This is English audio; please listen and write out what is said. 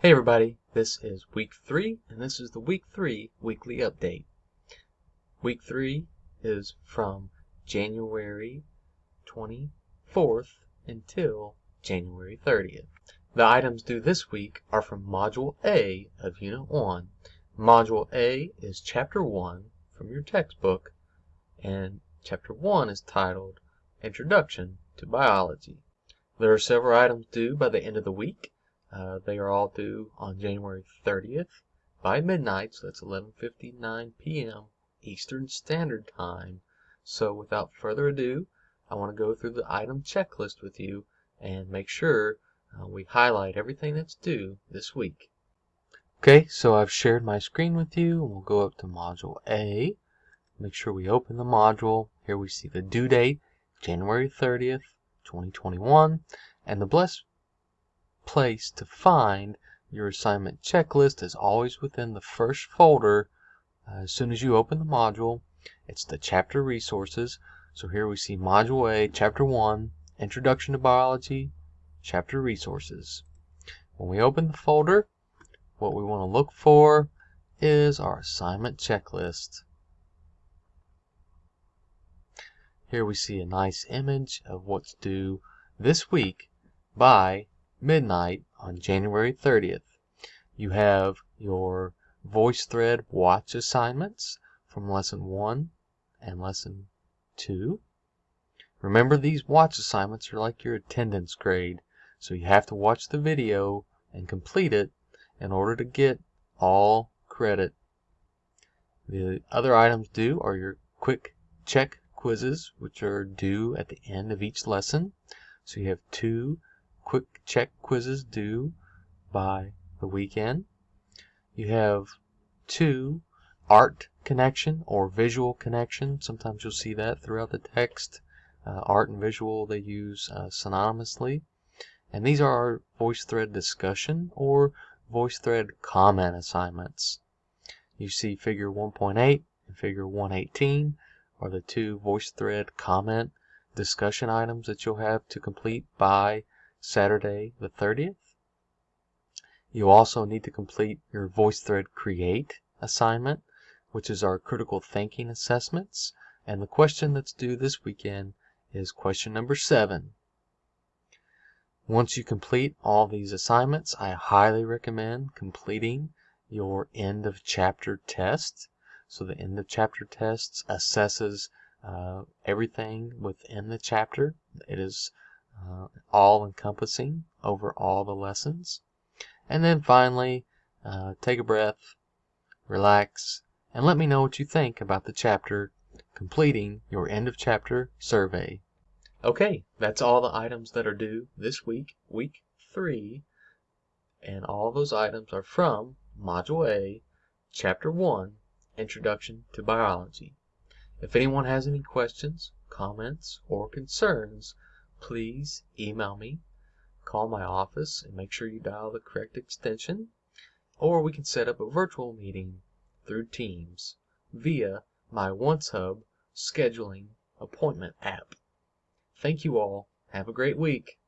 Hey everybody, this is week three, and this is the week three weekly update. Week three is from January 24th until January 30th. The items due this week are from Module A of Unit 1. Module A is Chapter 1 from your textbook, and Chapter 1 is titled Introduction to Biology. There are several items due by the end of the week. Uh, they are all due on January 30th by midnight, so that's 11:59 p.m. Eastern Standard Time. So without further ado, I want to go through the item checklist with you and make sure uh, we highlight everything that's due this week. Okay, so I've shared my screen with you. We'll go up to Module A. Make sure we open the module. Here we see the due date, January 30th, 2021, and the place to find your assignment checklist is always within the first folder uh, as soon as you open the module. It's the chapter resources. So here we see Module A, Chapter 1, Introduction to Biology, Chapter Resources. When we open the folder, what we want to look for is our assignment checklist. Here we see a nice image of what's due this week by midnight on January 30th. You have your VoiceThread watch assignments from Lesson 1 and Lesson 2. Remember these watch assignments are like your attendance grade, so you have to watch the video and complete it in order to get all credit. The other items due are your quick check quizzes, which are due at the end of each lesson. So you have two quick check quizzes due by the weekend. You have two art connection or visual connection. Sometimes you'll see that throughout the text. Uh, art and visual they use uh, synonymously. And these are our VoiceThread discussion or VoiceThread comment assignments. You see figure 1.8 and figure 118 are the two VoiceThread comment discussion items that you'll have to complete by Saturday the 30th. You also need to complete your VoiceThread Create assignment, which is our critical thinking assessments. And the question that's due this weekend is question number seven. Once you complete all these assignments, I highly recommend completing your end of chapter test. So the end of chapter test assesses uh, everything within the chapter. It is uh, all encompassing over all the lessons. And then finally, uh, take a breath, relax, and let me know what you think about the chapter completing your end of chapter survey. Okay, that's all the items that are due this week, week three. And all those items are from Module A, Chapter 1, Introduction to Biology. If anyone has any questions, comments, or concerns, please email me, call my office, and make sure you dial the correct extension, or we can set up a virtual meeting through Teams via my OnceHub scheduling appointment app. Thank you all. Have a great week.